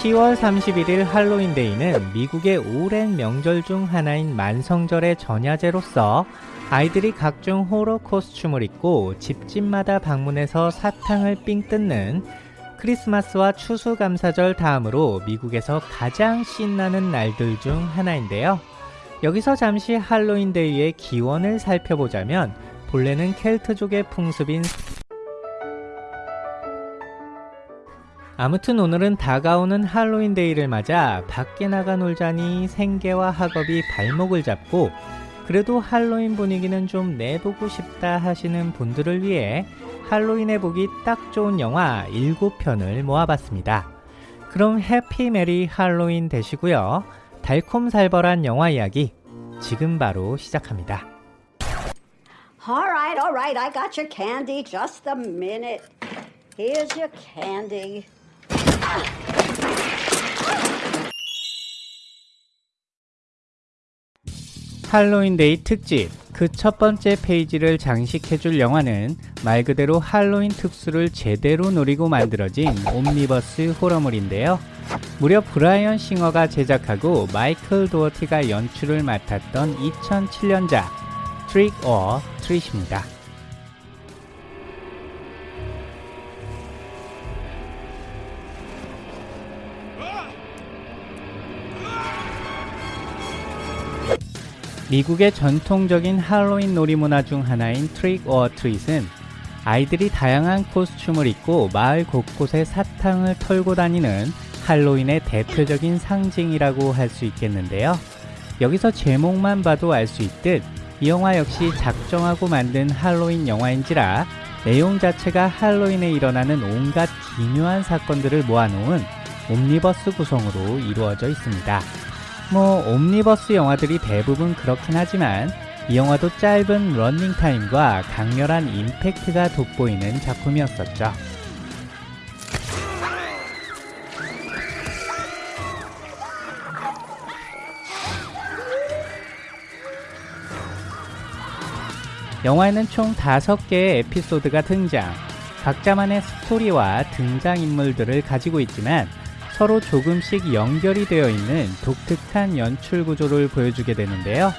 10월 31일 할로윈데이는 미국의 오랜 명절 중 하나인 만성절의 전야제로서 아이들이 각종 호러 코스튬을 입고 집집마다 방문해서 사탕을 삥 뜯는 크리스마스와 추수감사절 다음으로 미국에서 가장 신나는 날들 중 하나인데요. 여기서 잠시 할로윈데이의 기원을 살펴보자면 본래는 켈트족의 풍습인 아무튼 오늘은 다가오는 할로윈 데이를 맞아 밖에 나가 놀자니 생계와 학업이 발목을 잡고 그래도 할로윈 분위기는 좀 내보고 싶다 하시는 분들을 위해 할로윈에 보기 딱 좋은 영화 7편을 모아봤습니다. 그럼 해피 메리 할로윈 되시고요. 달콤살벌한 영화 이야기 지금 바로 시작합니다. All right, all right. I got your candy. Just a minute. Here's your candy. 할로윈데이 특집 그 첫 번째 페이지를 장식해줄 영화는 말 그대로 할로윈 특수를 제대로 노리고 만들어진 옴니버스 호러물인데요. 무려 브라이언 싱어가 제작하고 마이클 도어티가 연출을 맡았던 2007년작 Trick 'r Treat입니다. 미국의 전통적인 할로윈 놀이문화 중 하나인 trick or treat은 아이들이 다양한 코스튬을 입고 마을 곳곳에 사탕을 털고 다니는 할로윈의 대표적인 상징이라고 할 수 있겠는데요. 여기서 제목만 봐도 알 수 있듯 이 영화 역시 작정하고 만든 할로윈 영화인지라 내용 자체가 할로윈에 일어나는 온갖 기묘한 사건들을 모아놓은 옴니버스 구성으로 이루어져 있습니다. 뭐 옴니버스 영화들이 대부분 그렇긴 하지만 이 영화도 짧은 런닝타임과 강렬한 임팩트가 돋보이는 작품이었었죠. 영화에는 총 5개의 에피소드가 등장, 각자만의 스토리와 등장인물들을 가지고 있지만 서로 조금씩 연결이 되어 있는 독특한 연출 구조를 보여주게 되는데요.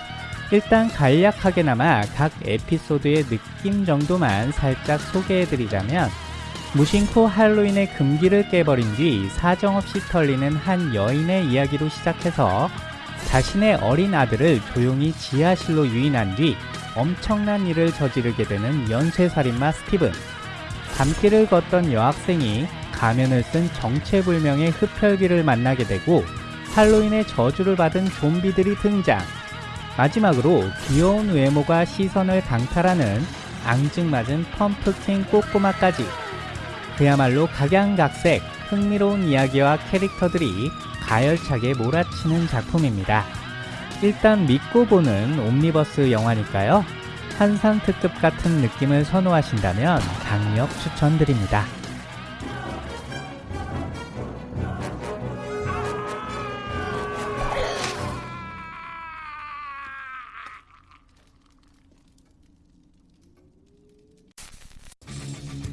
일단 간략하게나마 각 에피소드의 느낌 정도만 살짝 소개해드리자면 무심코 할로윈의 금기를 깨버린 뒤 사정없이 털리는 한 여인의 이야기로 시작해서 자신의 어린 아들을 조용히 지하실로 유인한 뒤 엄청난 일을 저지르게 되는 연쇄살인마 스티븐 밤길을 걷던 여학생이 가면을 쓴 정체불명의 흡혈귀를 만나게 되고 할로윈의 저주를 받은 좀비들이 등장 마지막으로 귀여운 외모가 시선을 강탈하는 앙증맞은 펌프킨 꼬꼬마까지 그야말로 각양각색 흥미로운 이야기와 캐릭터들이 가열차게 몰아치는 작품입니다. 일단 믿고 보는 옴니버스 영화니까요. 한산 특급 같은 느낌을 선호하신다면 강력 추천드립니다.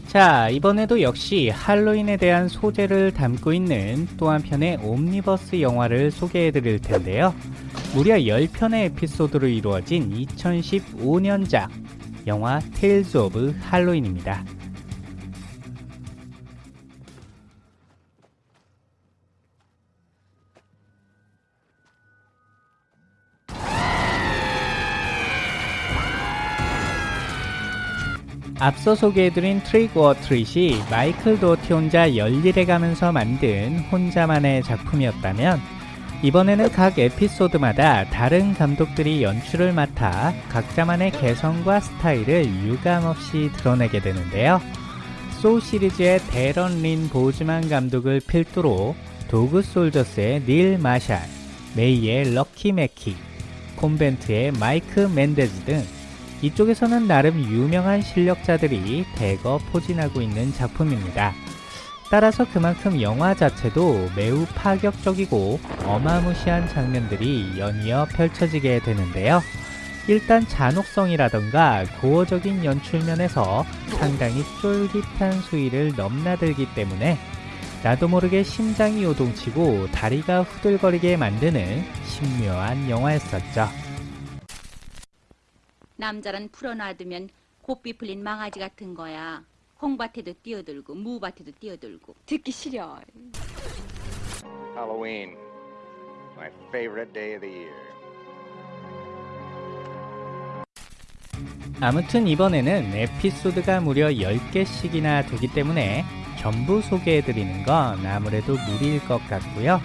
자, 이번에도 역시 할로윈에 대한 소재를 담고 있는 또 한편의 옴니버스 영화를 소개해 드릴 텐데요. 무려 10편의 에피소드로 이루어진 2015년작 영화 테일즈 오브 할로윈입니다. 앞서 소개해드린 트릭 오어 트릿이 마이클 도어티 혼자 열일해 가면서 만든 혼자만의 작품이었다면 이번에는 각 에피소드마다 다른 감독들이 연출을 맡아 각자만의 개성과 스타일을 유감없이 드러내게 되는데요. 소우 시리즈의 데런 린 보즈만 감독을 필두로 도그 솔저스의 닐 마샬, 메이의 럭키 맥키, 콘벤트의 마이크 맨데즈 등 이쪽에서는 나름 유명한 실력자들이 대거 포진하고 있는 작품입니다. 따라서 그만큼 영화 자체도 매우 파격적이고 어마무시한 장면들이 연이어 펼쳐지게 되는데요. 일단 잔혹성이라던가 고어적인 연출면에서 상당히 쫄깃한 수위를 넘나들기 때문에 나도 모르게 심장이 요동치고 다리가 후들거리게 만드는 신묘한 영화였었죠. 남자란 풀어놔두면 고삐 풀린 망아지 같은 거야. 콩밭에도 뛰어들고 무밭에도 뛰어들고. 듣기 싫어. Halloween, my favorite day of the year. 아무튼 이번에는 에피소드가 무려 10개씩이나 두기 때문에 전부 소개해드리는 건 아무래도 무리일 것 같고요.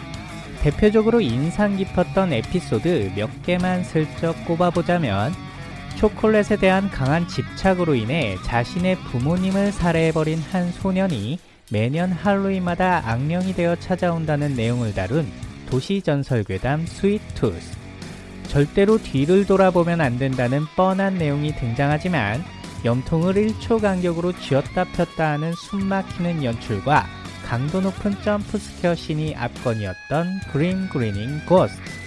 대표적으로 인상 깊었던 에피소드 몇 개만 슬쩍 꼽아보자면 초콜릿에 대한 강한 집착으로 인해 자신의 부모님을 살해해버린 한 소년이 매년 할로윈마다 악령이 되어 찾아온다는 내용을 다룬 도시전설괴담 스윗투스 절대로 뒤를 돌아보면 안 된다는 뻔한 내용이 등장하지만 염통을 1초 간격으로 쥐었다 폈다 하는 숨막히는 연출과 강도 높은 jump scare 씬이 압권이었던 그림 그리닝 고스트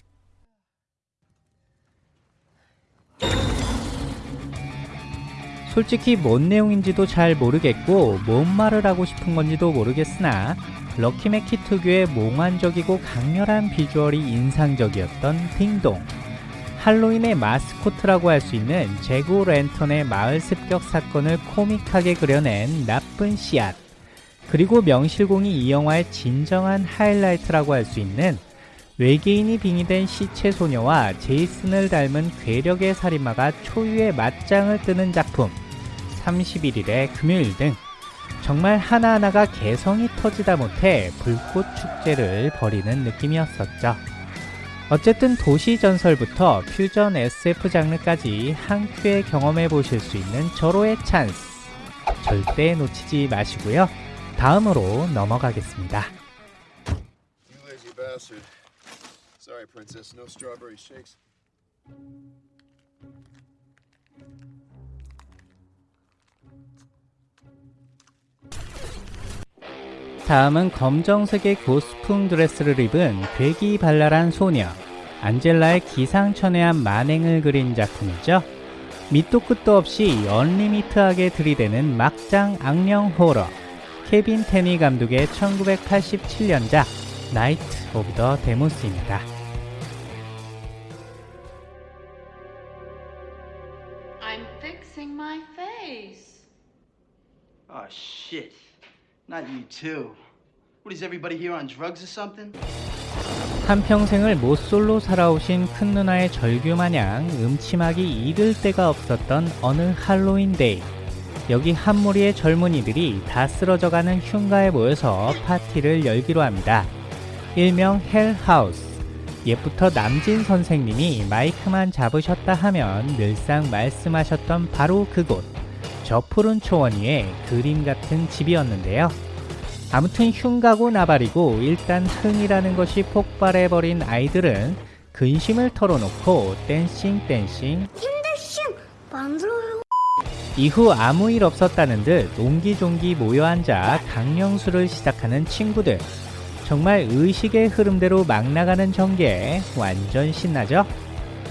솔직히 뭔 내용인지도 잘 모르겠고 뭔 말을 하고 싶은 건지도 모르겠으나 럭키매키 특유의 몽환적이고 강렬한 비주얼이 인상적이었던 딩동. 할로윈의 마스코트라고 할 수 있는 제고 랜턴의 마을 습격 사건을 코믹하게 그려낸 나쁜 씨앗. 그리고 명실공히 이 영화의 진정한 하이라이트라고 할 수 있는 외계인이 빙의된 시체 소녀와 제이슨을 닮은 괴력의 살인마가 초유의 맞짱을 뜨는 작품 31일의 금요일 등 정말 하나하나가 개성이 터지다 못해 불꽃 축제를 벌이는 느낌이었었죠. 어쨌든 도시 전설부터 퓨전 SF 장르까지 한 큐에 경험해 보실 수 있는 절호의 찬스. 절대 놓치지 마시고요. 다음으로 넘어가겠습니다. Sorry, princess. No strawberry shakes. 다음은 검정색의 goth풍 드레스를 입은 괴기 발랄한 소녀 안젤라의 기상천외한 만행을 그린 작품이죠. 밑도 끝도 없이 unlimit하게 들이대는 막장 악령 호러 케빈 테니 감독의 1987년작 나이트 오브 더 데몬스입니다. I'm fixing my face. Oh shit. Not you too. What is everybody here on drugs or something? 한평생을 모쏠로 살아오신 큰 누나의 절규 마냥 음침하기 이를 데가 없었던 어느 할로윈 데이. 여기 한 무리의 젊은이들이 다 쓰러져가는 흉가에 모여서 파티를 열기로 합니다. 일명 헬하우스. 옛부터 남진 선생님이 마이크만 잡으셨다 하면 늘상 말씀하셨던 바로 그곳. 저 푸른 초원 위에 그림 같은 집이었는데요. 아무튼 흉가고 나발이고 일단 흥이라는 것이 폭발해버린 아이들은 근심을 털어놓고 댄싱 댄싱 이후 아무 일 없었다는 듯 옹기종기 모여 앉아 강령수를 시작하는 친구들 정말 의식의 흐름대로 막 나가는 전개 완전 신나죠?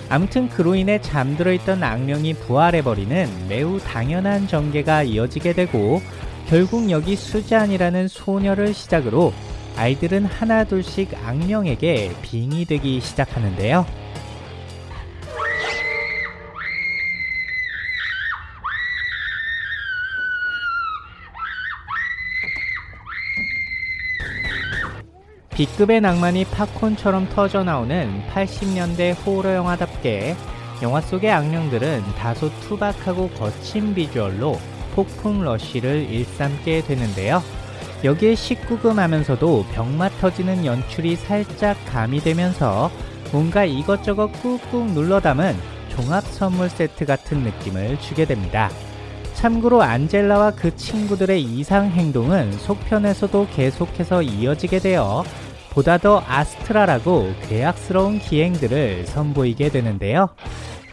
아무튼 그로 인해 잠들어 있던 악령이 부활해버리는 매우 당연한 전개가 이어지게 되고 결국 여기 수잔이라는 소녀를 시작으로 아이들은 하나둘씩 악령에게 빙의되기 시작하는데요. B급의 낭만이 팝콘처럼 터져나오는 80년대 호러 영화답게 영화 속의 악령들은 다소 투박하고 거친 비주얼로 폭풍 러쉬를 일삼게 되는데요. 여기에 19금 하면서도 병맛 터지는 연출이 살짝 가미되면서 뭔가 이것저것 꾹꾹 눌러 담은 종합 선물 세트 같은 느낌을 주게 됩니다. 참고로 안젤라와 그 친구들의 이상 행동은 속편에서도 계속해서 이어지게 되어 보다 더 아스트라라고 괴악스러운 기행들을 선보이게 되는데요.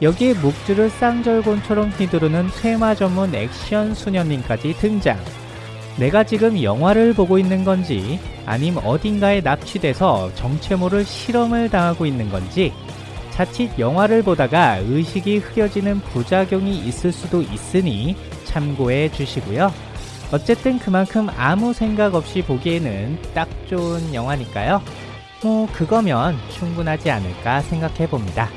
여기에 목줄을 쌍절곤처럼 휘두르는 퇴마 전문 액션 수녀님까지 등장. 내가 지금 영화를 보고 있는 건지 아님 어딘가에 납치돼서 정체 모를 실험을 당하고 있는 건지 자칫 영화를 보다가 의식이 흐려지는 부작용이 있을 수도 있으니 참고해 주시고요. 어쨌든 그만큼 아무 생각 없이 보기에는 딱 좋은 영화니까요. 뭐 그거면 충분하지 않을까 생각해 봅니다.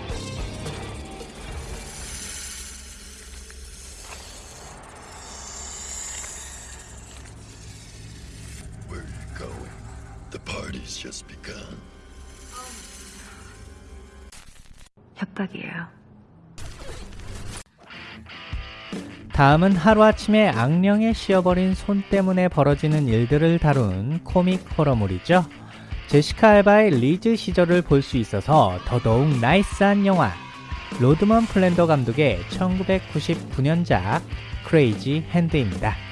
다음은 하루아침에 악령에 씌어버린 손 때문에 벌어지는 일들을 다룬 코믹 호러물이죠. 제시카 알바의 리즈 시절을 볼 수 있어서 더더욱 nice한 영화. 로드먼 플랜더 감독의 1999년작 크레이지 핸드입니다.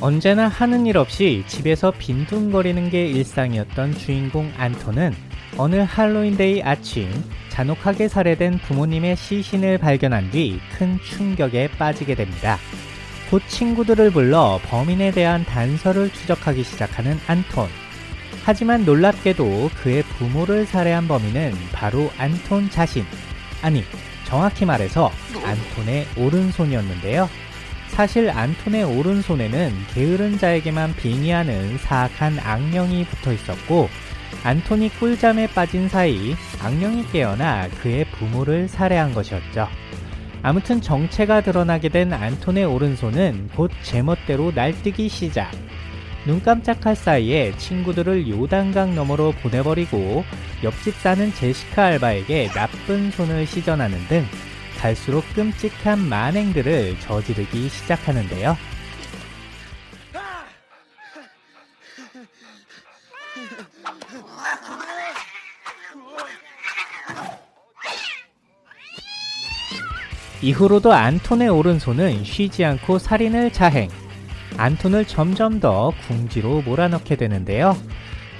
언제나 하는 일 없이 집에서 빈둥거리는 게 일상이었던 주인공 안토는 어느 할로윈데이 아침 잔혹하게 살해된 부모님의 시신을 발견한 뒤 큰 충격에 빠지게 됩니다. 곧 친구들을 불러 범인에 대한 단서를 추적하기 시작하는 안톤. 하지만 놀랍게도 그의 부모를 살해한 범인은 바로 안톤 자신. 아니, 정확히 말해서 안톤의 오른손이었는데요. 사실 안톤의 오른손에는 게으른 자에게만 빙의하는 사악한 악령이 붙어 있었고 안톤이 꿀잠에 빠진 사이 악령이 깨어나 그의 부모를 살해한 것이었죠. 아무튼 정체가 드러나게 된 안톤의 오른손은 곧 제멋대로 날뛰기 시작. 눈 깜짝할 사이에 친구들을 요단강 너머로 보내버리고 옆집 사는 제시카 알바에게 나쁜 손을 시전하는 등 갈수록 끔찍한 만행들을 저지르기 시작하는데요. 이후로도 안톤의 오른손은 쉬지 않고 살인을 자행. 안톤을 점점 더 궁지로 몰아넣게 되는데요.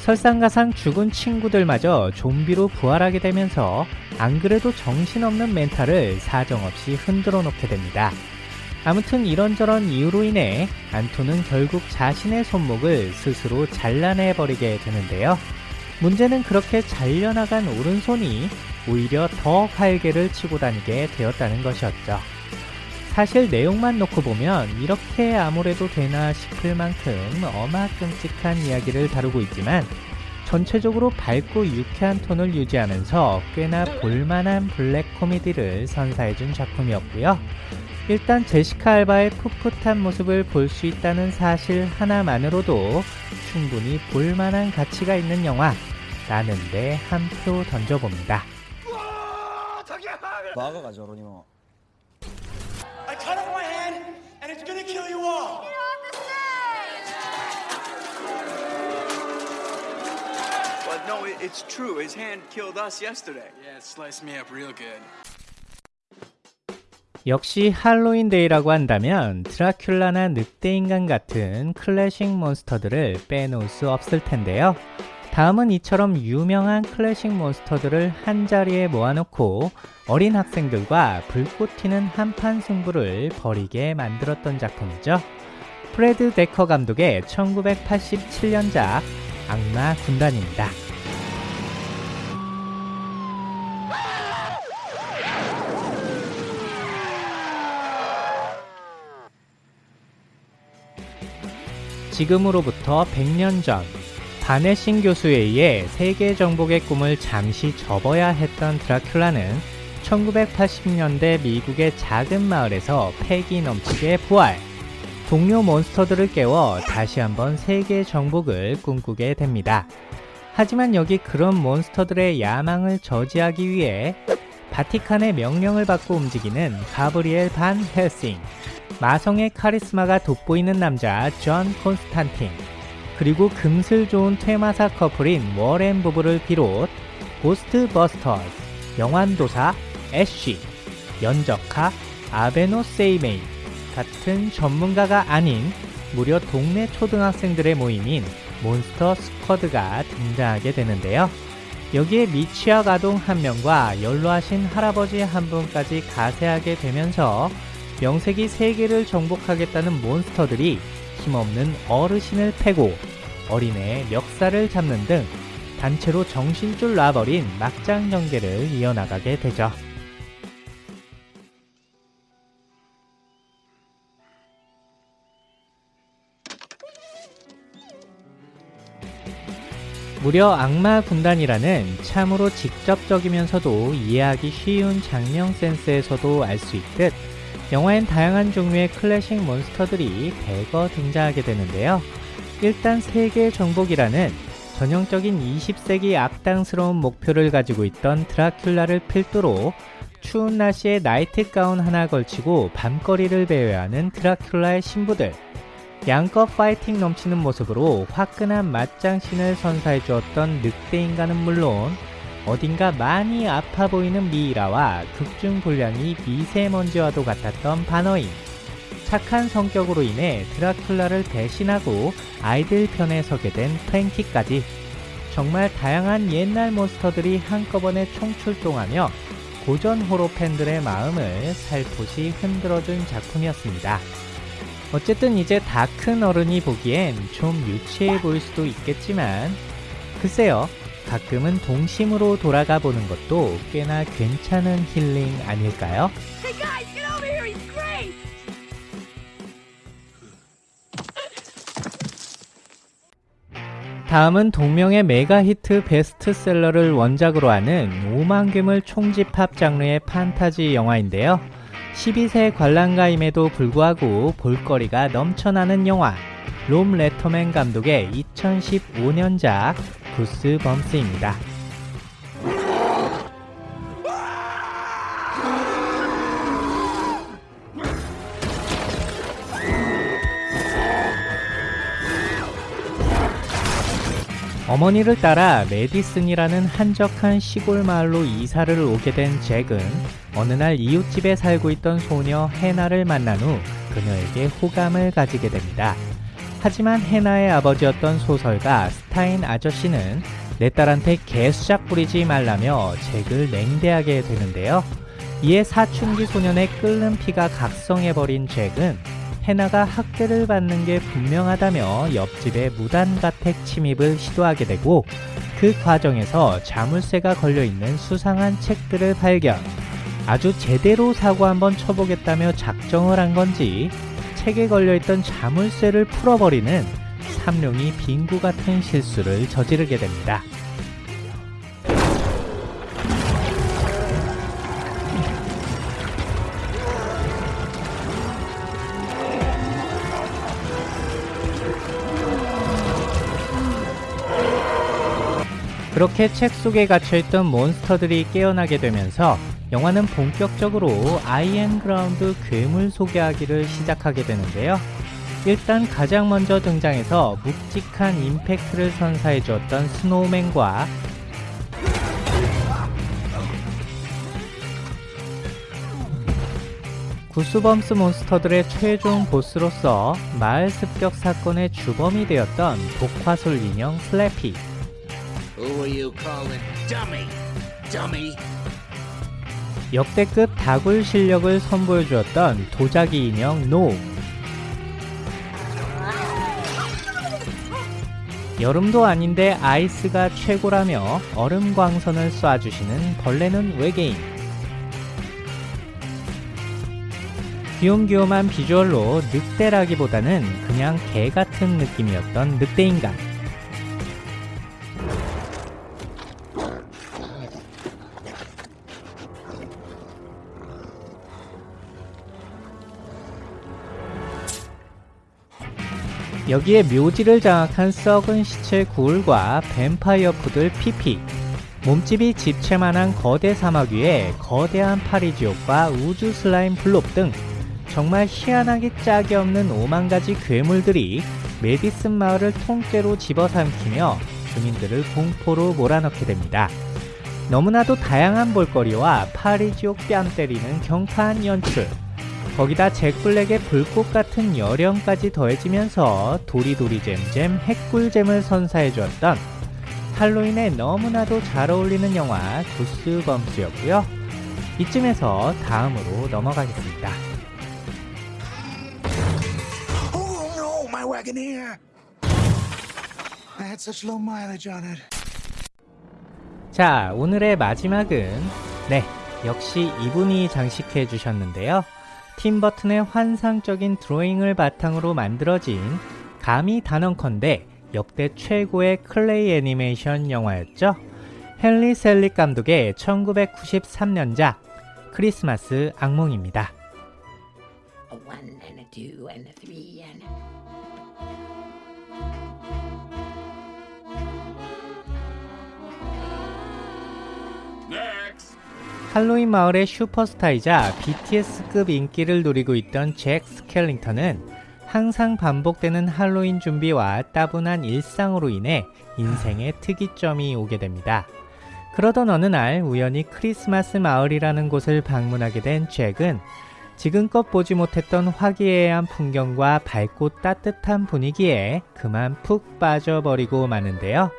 설상가상 죽은 친구들마저 좀비로 부활하게 되면서 안 그래도 정신없는 멘탈을 사정없이 흔들어 놓게 됩니다. 아무튼 이런저런 이유로 인해 안토는 결국 자신의 손목을 스스로 잘라내버리게 되는데요. 문제는 그렇게 잘려나간 오른손이 오히려 더 활개를 치고 다니게 되었다는 것이었죠. 사실 내용만 놓고 보면 이렇게 아무래도 되나 싶을 만큼 어마 끔찍한 이야기를 다루고 있지만 전체적으로 밝고 유쾌한 톤을 유지하면서 꽤나 볼만한 블랙 코미디를 선사해준 작품이었고요. 일단 제시카 알바의 풋풋한 모습을 볼 수 있다는 사실 하나만으로도 충분히 볼만한 가치가 있는 영화 라는데 한 표 던져봅니다. It's true. His hand killed us yesterday. Yeah, it sliced me up real good. 역시 할로윈데이라고 한다면 드라큘라나 늑대인간 같은 클래식 몬스터들을 빼놓을 수 없을 텐데요. 다음은 이처럼 유명한 클래식 몬스터들을 한자리에 모아놓고 어린 학생들과 불꽃 튀는 한판 승부를 벌이게 만들었던 작품이죠. 프레드 데커 감독의 1987년작 악마 군단입니다. 지금으로부터 100년 전 바네싱 교수에 의해 세계 정복의 꿈을 잠시 접어야 했던 드라큘라는 1980년대 미국의 작은 마을에서 패기 넘치게 부활. 동료 몬스터들을 깨워 다시 한번 세계 정복을 꿈꾸게 됩니다. 하지만 여기 그런 몬스터들의 야망을 저지하기 위해 바티칸의 명령을 받고 움직이는 가브리엘 반 헬싱, 마성의 카리스마가 돋보이는 남자 존 콘스탄틴, 그리고 금슬 좋은 퇴마사 커플인 워렌 부부를 비롯 고스트 버스터즈, 영환도사, 애쉬, 연적하, 아베노 세이메이 같은 전문가가 아닌 무려 동네 초등학생들의 모임인 몬스터 스쿼드가 등장하게 되는데요. 여기에 미취학 아동 한 명과 연로하신 할아버지 한 분까지 가세하게 되면서 명색이 세계를 정복하겠다는 몬스터들이 힘없는 어르신을 패고 어린애의 멱살을 잡는 등 단체로 정신줄 놔버린 막장 전개를 이어나가게 되죠. 무려 악마 군단이라는 참으로 직접적이면서도 이해하기 쉬운 장면 센스에서도 알 수 있듯 영화엔 다양한 종류의 클래식 몬스터들이 대거 등장하게 되는데요. 일단 세계 정복이라는 전형적인 20세기 악당스러운 목표를 가지고 있던 드라큘라를 필두로 추운 날씨에 나이트 가운 하나 걸치고 밤거리를 배회하는 드라큘라의 신부들 양껏 파이팅 넘치는 모습으로 화끈한 맞장신을 선사해 주었던 늑대 인간은 물론 어딘가 많이 아파 보이는 미이라와 극중 분량이 미세먼지와도 같았던 바너인 착한 성격으로 인해 드라큘라를 배신하고 아이들 편에 서게 된 프랭키까지 정말 다양한 옛날 몬스터들이 한꺼번에 총출동하며 고전 호러 팬들의 마음을 살포시 흔들어준 작품이었습니다. 어쨌든 이제 다 큰 어른이 보기엔 좀 유치해 보일 수도 있겠지만 글쎄요 가끔은 동심으로 돌아가 보는 것도 꽤나 괜찮은 힐링 아닐까요? 다음은 동명의 메가 히트 베스트셀러를 원작으로 하는 오만금을 총집합 장르의 판타지 영화인데요. 12세 관람가임에도 불구하고 볼거리가 넘쳐나는 영화 롬 레터맨 감독의 2015년작 구스 범스입니다. 어머니를 따라 메디슨이라는 한적한 시골 마을로 이사를 오게 된 잭은 어느 날 이웃집에 살고 있던 소녀 해나를 만난 후 그녀에게 호감을 가지게 됩니다. 하지만 해나의 아버지였던 소설가 스타인 아저씨는 내 딸한테 개수작 부리지 말라며 잭을 냉대하게 되는데요. 이에 사춘기 소년의 끓는 피가 각성해버린 잭은 해나가 학대를 받는 게 분명하다며 옆집에 무단가택 침입을 시도하게 되고 그 과정에서 자물쇠가 걸려있는 수상한 책들을 발견 아주 제대로 사고 한번 쳐보겠다며 작정을 한 건지 책에 걸려있던 자물쇠를 풀어버리는 삼룡이 빙구 같은 실수를 저지르게 됩니다. 그렇게 책 속에 갇혀있던 몬스터들이 깨어나게 되면서 영화는 본격적으로 I am ground 괴물 소개하기를 시작하게 되는데요. 일단 가장 먼저 등장해서 묵직한 임팩트를 선사해 주었던 스노우맨과 구스범스 몬스터들의 최종 보스로서 마을 습격 사건의 주범이 되었던 복화술 인형 슬래피 역대급 다굴 실력을 선보여 주었던 도자기 인형 놈. 여름도 아닌데 ice가 최고라며 얼음 광선을 쏴주시는 벌레눈 외계인. 귀염귀염한 비주얼로 늑대라기보다는 그냥 개 같은 느낌이었던 늑대인간 여기에 묘지를 장악한 썩은 시체 구울과 뱀파이어 푸들 피피 몸집이 집채만한 거대 사마귀에 거대한 파리지옥과 우주 슬라임 블록 등 정말 희한하게 짝이 없는 오만가지 괴물들이 메디슨 마을을 통째로 집어삼키며 주민들을 공포로 몰아넣게 됩니다. 너무나도 다양한 볼거리와 파리지옥 뺨 때리는 경파한 연출 거기다 잭블랙의 불꽃 같은 여령까지 더해지면서 도리도리 잼잼 핵꿀잼을 선사해 주었던 할로윈에 너무나도 잘 어울리는 영화 구스범스였고요. 이쯤에서 다음으로 넘어가겠습니다. Oh no, my wagoneer! I had such low mileage on it. 자, 오늘의 마지막은 네, 역시 이분이 장식해 주셨는데요. 팀 버튼의 환상적인 드로잉을 바탕으로 만들어진 감히 단언컨대 역대 최고의 클레이 애니메이션 영화였죠. 헨리 셀릭 감독의 1993년작 크리스마스 악몽입니다. One and a two and a three 할로윈 마을의 슈퍼스타이자 BTS급 인기를 누리고 있던 잭 스켈링턴은 항상 반복되는 할로윈 준비와 따분한 일상으로 인해 인생의 특이점이 오게 됩니다. 그러던 어느 날 우연히 크리스마스 마을이라는 곳을 방문하게 된 잭은 지금껏 보지 못했던 화기애애한 풍경과 밝고 따뜻한 분위기에 그만 푹 빠져버리고 마는데요.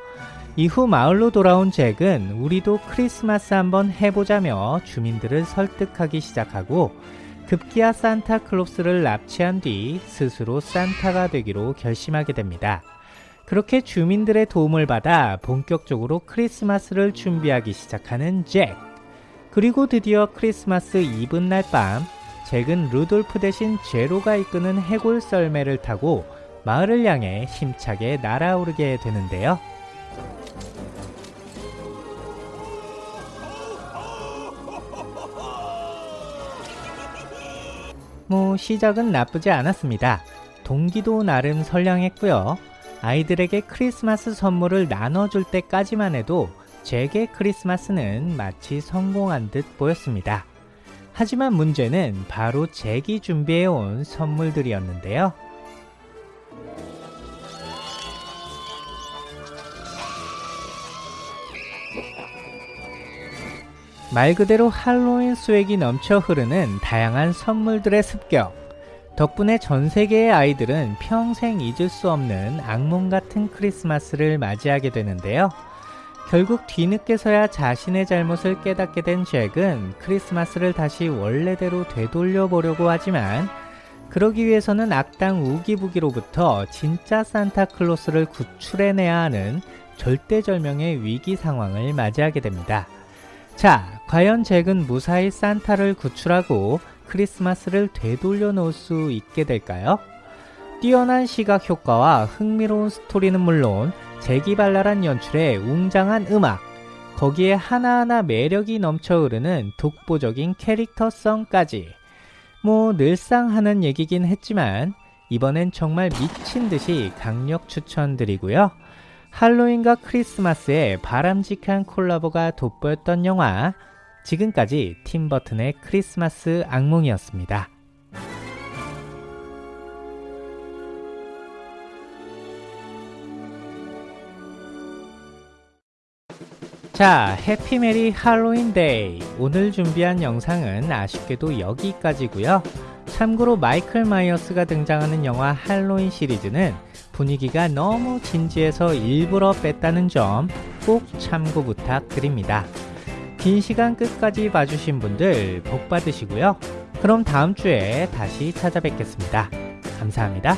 이후 마을로 돌아온 잭은 우리도 크리스마스 한번 해보자며 주민들을 설득하기 시작하고 급기야 산타클로스를 납치한 뒤 스스로 산타가 되기로 결심하게 됩니다. 그렇게 주민들의 도움을 받아 본격적으로 크리스마스를 준비하기 시작하는 잭. 그리고 드디어 크리스마스 이브날 밤, 잭은 루돌프 대신 제로가 이끄는 해골 썰매를 타고 마을을 향해 힘차게 날아오르게 되는데요. 뭐 시작은 나쁘지 않았습니다. 동기도 나름 선량했고요. 아이들에게 크리스마스 선물을 나눠줄 때까지만 해도 제게 크리스마스는 마치 성공한 듯 보였습니다. 하지만 문제는 바로 잭이 준비해온 선물들이었는데요. 말 그대로 할로윈 수액이 넘쳐 흐르는 다양한 선물들의 습격. 덕분에 전 세계의 아이들은 평생 잊을 수 없는 악몽 같은 크리스마스를 맞이하게 되는데요. 결국 뒤늦게서야 자신의 잘못을 깨닫게 된 잭은 크리스마스를 다시 원래대로 되돌려 보려고 하지만 그러기 위해서는 악당 우기부기로부터 진짜 산타클로스를 구출해내야 하는 절대절명의 위기 상황을 맞이하게 됩니다. 자, 과연 잭은 무사히 산타를 구출하고 크리스마스를 되돌려 놓을 수 있게 될까요? 뛰어난 시각 효과와 흥미로운 스토리는 물론 재기발랄한 연출에 웅장한 음악, 거기에 하나하나 매력이 넘쳐 흐르는 독보적인 캐릭터성까지. 뭐 늘상 하는 얘기긴 했지만 이번엔 정말 미친 듯이 강력 추천드리고요. 할로윈과 크리스마스의 바람직한 콜라보가 돋보였던 영화 지금까지 팀버튼의 크리스마스 악몽이었습니다. 자, happy merry Halloween day. 오늘 준비한 영상은 아쉽게도 여기까지고요. 참고로 마이클 마이어스가 등장하는 영화 할로윈 시리즈는 분위기가 너무 진지해서 일부러 뺐다는 점 꼭 참고 부탁드립니다. 긴 시간 끝까지 봐주신 분들 복 받으시고요. 그럼 다음 주에 다시 찾아뵙겠습니다. 감사합니다.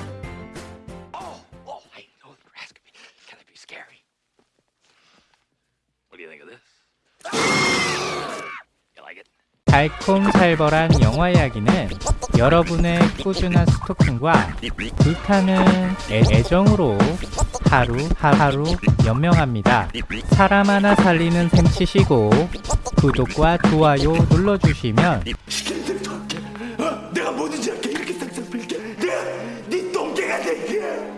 달콤살벌한 영화 이야기는 여러분의 꾸준한 스토킹과 불타는 애, 애정으로 하루 하루 연명합니다. 사람 하나 살리는 셈 치시고 구독과 좋아요 눌러주시면 내가 뭐든지 할게. 이렇게 싹싹 빌게. 내가 네 똥개가 될게